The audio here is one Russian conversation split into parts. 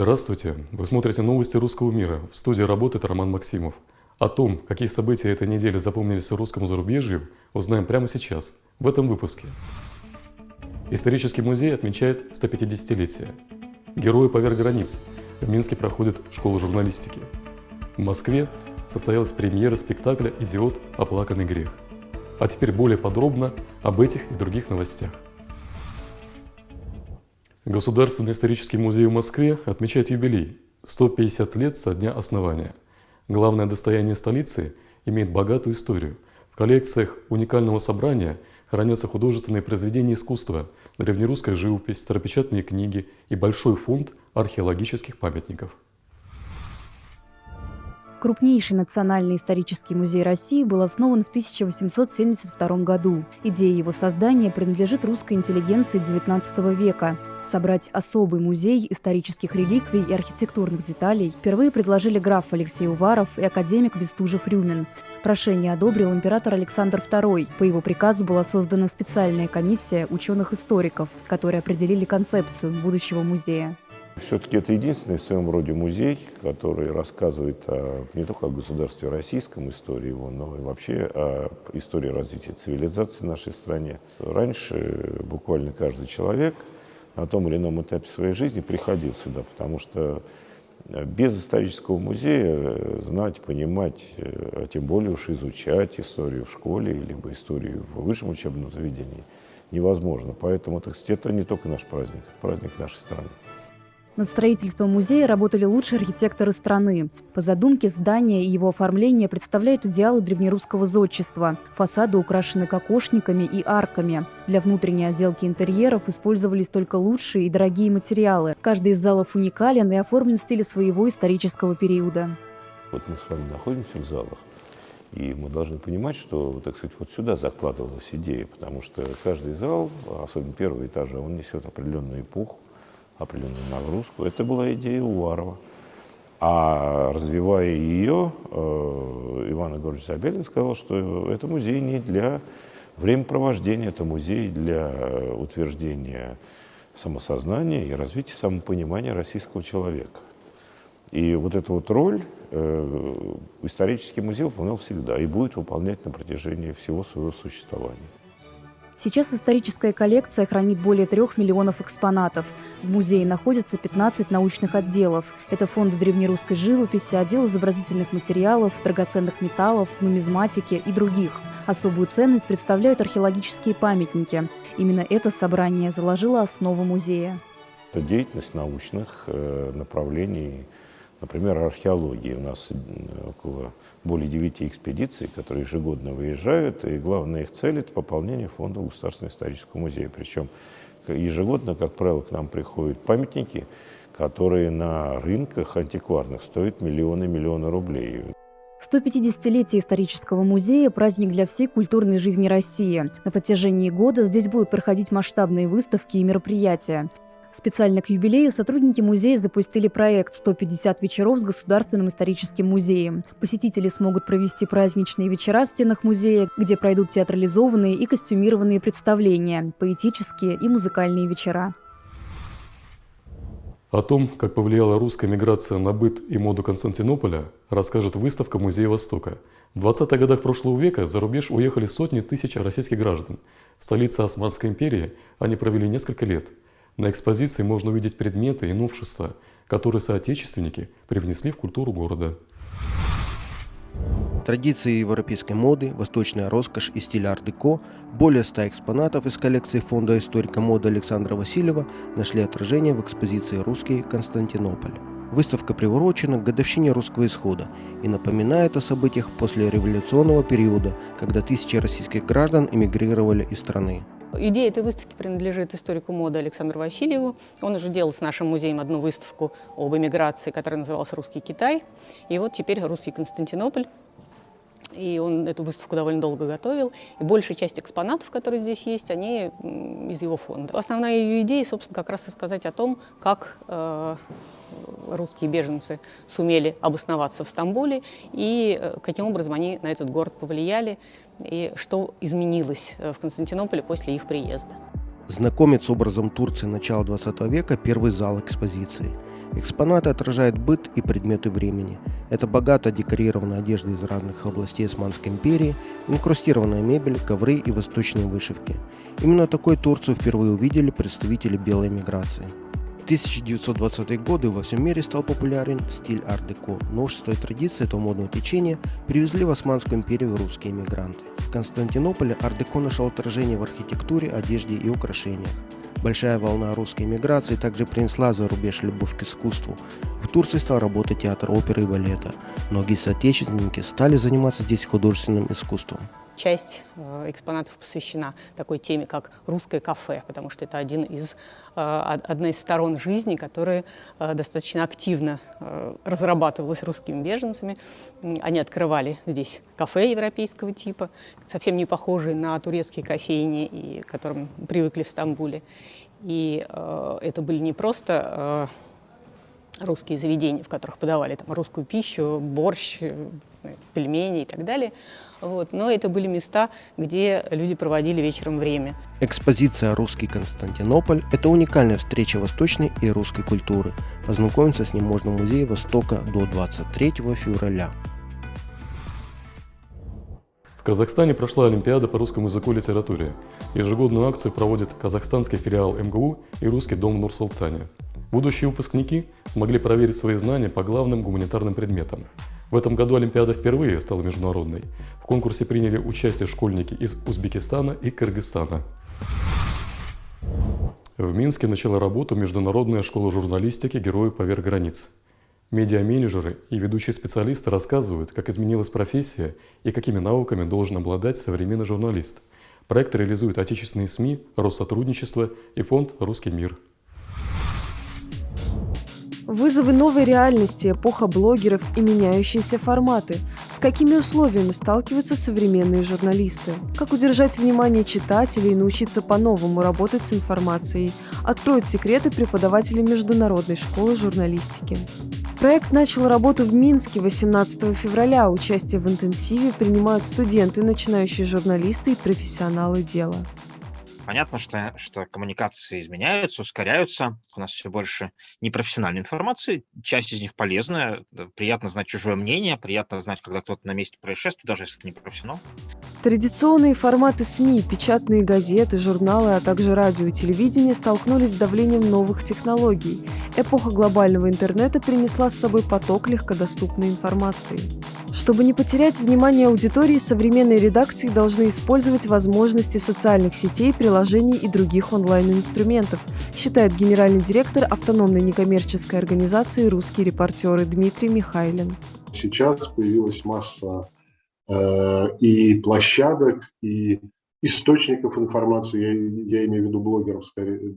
Здравствуйте! Вы смотрите новости русского мира. В студии работает Роман Максимов. О том, какие события этой недели запомнились русскому зарубежью, узнаем прямо сейчас, в этом выпуске. Исторический музей отмечает 150-летие. Герои поверх границ. В Минске проходит школа журналистики. В Москве состоялась премьера спектакля «Идиот. Оплаканный грех». А теперь более подробно об этих и других новостях. Государственный исторический музей в Москве отмечает юбилей – 150 лет со дня основания. Главное достояние столицы имеет богатую историю. В коллекциях уникального собрания хранятся художественные произведения искусства, древнерусская живопись, старопечатные книги и большой фонд археологических памятников. Крупнейший национальный исторический музей России был основан в 1872 году. Идея его создания принадлежит русской интеллигенции XIX века. Собрать особый музей исторических реликвий и архитектурных деталей впервые предложили граф Алексей Уваров и академик Бестужев-Рюмин. Прошение одобрил император Александр II. По его приказу была создана специальная комиссия ученых-историков, которые определили концепцию будущего музея. Все-таки это единственный в своем роде музей, который рассказывает о, не только о государстве российском, истории его, но и вообще о истории развития цивилизации в нашей стране. Раньше буквально каждый человек на том или ином этапе своей жизни приходил сюда, потому что без исторического музея знать, понимать, а тем более уж изучать историю в школе, либо историю в высшем учебном заведении невозможно. Поэтому, так сказать, это не только наш праздник, это праздник нашей страны. Над строительством музея работали лучшие архитекторы страны. По задумке здания и его оформления представляют идеалы древнерусского зодчества. Фасады украшены кокошниками и арками. Для внутренней отделки интерьеров использовались только лучшие и дорогие материалы. Каждый из залов уникален и оформлен в стиле своего исторического периода. Вот мы с вами находимся в залах, и мы должны понимать, что, так сказать, вот сюда закладывалась идея, потому что каждый зал, особенно первый этаж, он несет определенную эпоху, определенную нагрузку. Это была идея Уварова. А развивая ее, э, Иван Егорович Забелин сказал, что это музей не для времяпровождения, это музей для утверждения самосознания и развития самопонимания российского человека. И вот эту вот роль э, исторический музей выполнял всегда и будет выполнять на протяжении всего своего существования. Сейчас историческая коллекция хранит более трех миллионов экспонатов. В музее находятся 15 научных отделов. Это фонды древнерусской живописи, отдел изобразительных материалов, драгоценных металлов, нумизматики и других. Особую ценность представляют археологические памятники. Именно это собрание заложило основу музея. Это деятельность научных э, направлений Например, археологии. У нас около более девяти экспедиций, которые ежегодно выезжают, и главная их цель – это пополнение фонда Государственного исторического музея. Причем ежегодно, как правило, к нам приходят памятники, которые на рынках антикварных стоят миллионы-миллионы рублей. 150-летие исторического музея – праздник для всей культурной жизни России. На протяжении года здесь будут проходить масштабные выставки и мероприятия. Специально к юбилею сотрудники музея запустили проект «150 вечеров с Государственным историческим музеем». Посетители смогут провести праздничные вечера в стенах музея, где пройдут театрализованные и костюмированные представления, поэтические и музыкальные вечера. О том, как повлияла русская миграция на быт и моду Константинополя, расскажет выставка Музея Востока. В 20-х годах прошлого века за рубеж уехали сотни тысяч российских граждан. В столице Османской империи они провели несколько лет – на экспозиции можно увидеть предметы и новшества, которые соотечественники привнесли в культуру города. Традиции европейской моды, восточная роскошь и стиль ар-деко, более ста экспонатов из коллекции фонда историка моды Александра Васильева нашли отражение в экспозиции «Русский Константинополь». Выставка приурочена к годовщине русского исхода и напоминает о событиях после революционного периода, когда тысячи российских граждан эмигрировали из страны. Идея этой выставки принадлежит историку моды Александру Васильеву. Он уже делал с нашим музеем одну выставку об эмиграции, которая называлась «Русский Китай». И вот теперь «Русский Константинополь». И он эту выставку довольно долго готовил. И большая часть экспонатов, которые здесь есть, они из его фонда. Основная ее идея, собственно, как раз рассказать о том, как э, русские беженцы сумели обосноваться в Стамбуле и э, каким образом они на этот город повлияли и что изменилось э, в Константинополе после их приезда. Знакомец с образом Турции начала 20 века – первый зал экспозиции. Экспонаты отражают быт и предметы времени. Это богато декорированная одежда из разных областей Османской империи, инкрустированная мебель, ковры и восточные вышивки. Именно такой Турцию впервые увидели представители белой миграции. В 1920-е годы во всем мире стал популярен стиль ар-деко. Новшества и традиции этого модного течения привезли в Османскую империю русские мигранты. В Константинополе ар-деко нашел отражение в архитектуре, одежде и украшениях. Большая волна русской миграции также принесла за рубеж любовь к искусству. В Турции стал работать театр оперы и балета. Многие соотечественники стали заниматься здесь художественным искусством. Часть э, экспонатов посвящена такой теме, как русское кафе, потому что это один из, э, одна из сторон жизни, которая э, достаточно активно разрабатывалась русскими беженцами. Они открывали здесь кафе европейского типа, совсем не похожие на турецкие кофейни, и, к которым привыкли в Стамбуле. И это были не просто русские заведения, в которых подавали там, русскую пищу, борщ, пельмени и так далее. Вот. Но это были места, где люди проводили вечером время. Экспозиция «Русский Константинополь» – это уникальная встреча восточной и русской культуры. Познакомиться с ним можно в Музее Востока до 23 февраля. В Казахстане прошла Олимпиада по русскому языку и литературе. Ежегодную акцию проводит казахстанский филиал МГУ и Русский дом в Нур-Султане. Будущие выпускники смогли проверить свои знания по главным гуманитарным предметам. В этом году Олимпиада впервые стала международной. В конкурсе приняли участие школьники из Узбекистана и Кыргызстана. В Минске начала работу Международная школа журналистики «Герои поверх границ». Медиа-менеджеры и ведущие специалисты рассказывают, как изменилась профессия и какими навыками должен обладать современный журналист. Проект реализует отечественные СМИ, Россотрудничество и фонд «Русский мир». Вызовы новой реальности, эпоха блогеров и меняющиеся форматы. С какими условиями сталкиваются современные журналисты? Как удержать внимание читателей и научиться по-новому работать с информацией? Откроют секреты преподаватели Международной школы журналистики. Проект начал работу в Минске 18 февраля. Участие в интенсиве принимают студенты, начинающие журналисты и профессионалы дела. Понятно, что, что коммуникации изменяются, ускоряются. У нас все больше непрофессиональной информации. Часть из них полезная. Приятно знать чужое мнение, приятно знать, когда кто-то на месте происшествия, даже если это не профессионал. Традиционные форматы СМИ, печатные газеты, журналы, а также радио и телевидение столкнулись с давлением новых технологий. Эпоха глобального интернета принесла с собой поток легкодоступной информации. Чтобы не потерять внимание аудитории, современные редакции должны использовать возможности социальных сетей, приложений и других онлайн-инструментов, считает генеральный директор автономной некоммерческой организации «Русские репортеры» Дмитрий Михайлин. Сейчас появилась масса и площадок, и источников информации, я, я имею в виду блогеров, скорее,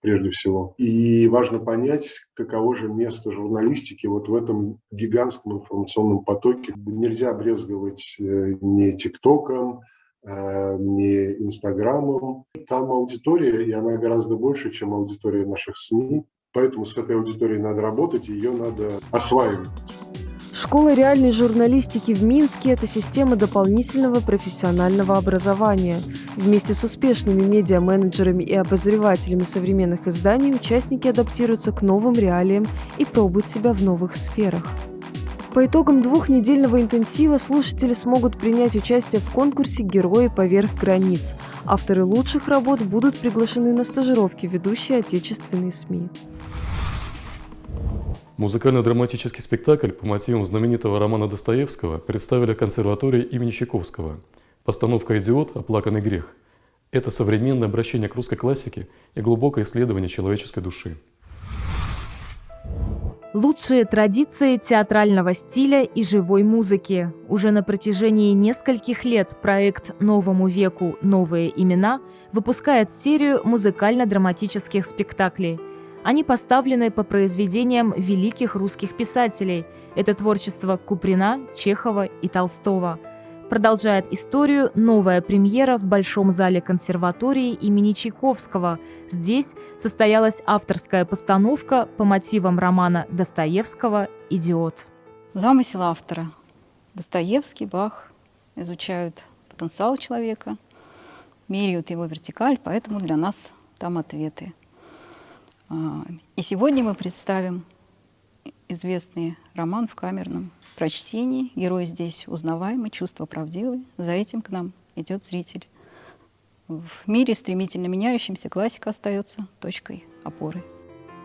прежде всего. И важно понять, каково же место журналистики вот в этом гигантском информационном потоке. Нельзя брезговать э, ни ТикТоком, э, ни Инстаграмом. Там аудитория, и она гораздо больше, чем аудитория наших СМИ. Поэтому с этой аудиторией надо работать, ее надо осваивать. Школа реальной журналистики в Минске – это система дополнительного профессионального образования. Вместе с успешными медиа-менеджерами и обозревателями современных изданий участники адаптируются к новым реалиям и пробуют себя в новых сферах. По итогам двухнедельного интенсива слушатели смогут принять участие в конкурсе «Герои поверх границ». Авторы лучших работ будут приглашены на стажировки ведущие отечественные СМИ. Музыкально-драматический спектакль по мотивам знаменитого романа Достоевского представили консерватории имени Чайковского. Постановка «Идиот. Оплаканный грех» – это современное обращение к русской классике и глубокое исследование человеческой души. Лучшие традиции театрального стиля и живой музыки. Уже на протяжении нескольких лет проект «Новому веку. Новые имена» выпускает серию музыкально-драматических спектаклей – они поставлены по произведениям великих русских писателей. Это творчество Куприна, Чехова и Толстого. Продолжает историю новая премьера в Большом зале консерватории имени Чайковского. Здесь состоялась авторская постановка по мотивам романа Достоевского «Идиот». Замысел автора. Достоевский, Бах изучают потенциал человека, меряют его вертикаль, поэтому для нас там ответы – и сегодня мы представим известный роман в камерном прочтении. Герой здесь узнаваемый, чувство правдивые. За этим к нам идет зритель. В мире стремительно меняющемся классика остается точкой опоры.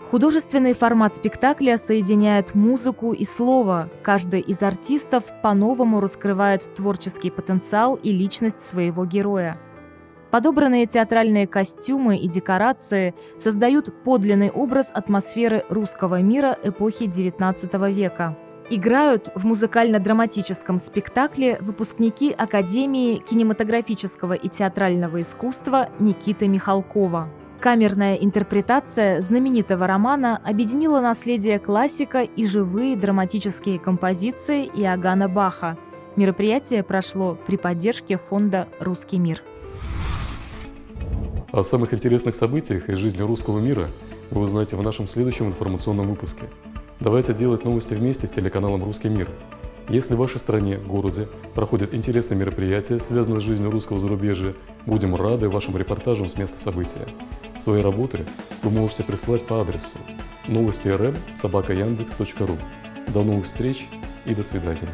Художественный формат спектакля соединяет музыку и слово. Каждый из артистов по-новому раскрывает творческий потенциал и личность своего героя. Подобранные театральные костюмы и декорации создают подлинный образ атмосферы русского мира эпохи XIX века. Играют в музыкально-драматическом спектакле выпускники Академии кинематографического и театрального искусства Никиты Михалкова. Камерная интерпретация знаменитого романа объединила наследие классика и живые драматические композиции Иоганна Баха. Мероприятие прошло при поддержке фонда «Русский мир». О самых интересных событиях из жизни русского мира вы узнаете в нашем следующем информационном выпуске. Давайте делать новости вместе с телеканалом «Русский мир». Если в вашей стране, городе проходят интересные мероприятия, связанные с жизнью русского зарубежья, будем рады вашим репортажам с места события. Свои работы вы можете присылать по адресу новости рм собака До новых встреч и до свидания.